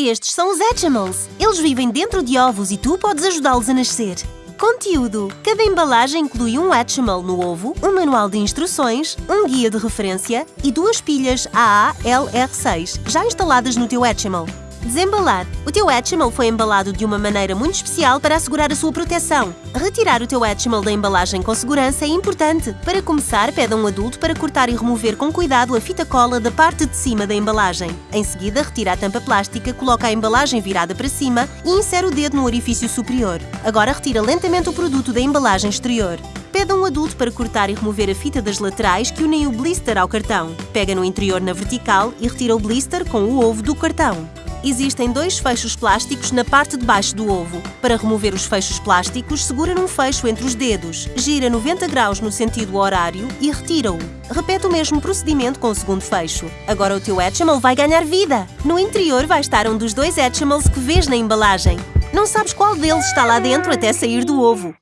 Estes são os Hatchimals. Eles vivem dentro de ovos e tu podes ajudá-los a nascer. Conteúdo: Cada embalagem inclui um Hatchimal no ovo, um manual de instruções, um guia de referência e duas pilhas AA-LR6 já instaladas no teu Hatchimal. Desembalar. O teu Hatchimal foi embalado de uma maneira muito especial para assegurar a sua proteção. Retirar o teu Hatchimal da embalagem com segurança é importante. Para começar, pede a um adulto para cortar e remover com cuidado a fita cola da parte de cima da embalagem. Em seguida, retira a tampa plástica, coloca a embalagem virada para cima e insere o dedo no orifício superior. Agora retira lentamente o produto da embalagem exterior. Pede a um adulto para cortar e remover a fita das laterais que unem o blister ao cartão. Pega no interior na vertical e retira o blister com o ovo do cartão. Existem dois fechos plásticos na parte de baixo do ovo. Para remover os fechos plásticos, segura num fecho entre os dedos, gira 90 graus no sentido horário e retira-o. Repete o mesmo procedimento com o segundo fecho. Agora o teu Hatchimal vai ganhar vida! No interior vai estar um dos dois Hatchimals que vês na embalagem. Não sabes qual deles está lá dentro até sair do ovo.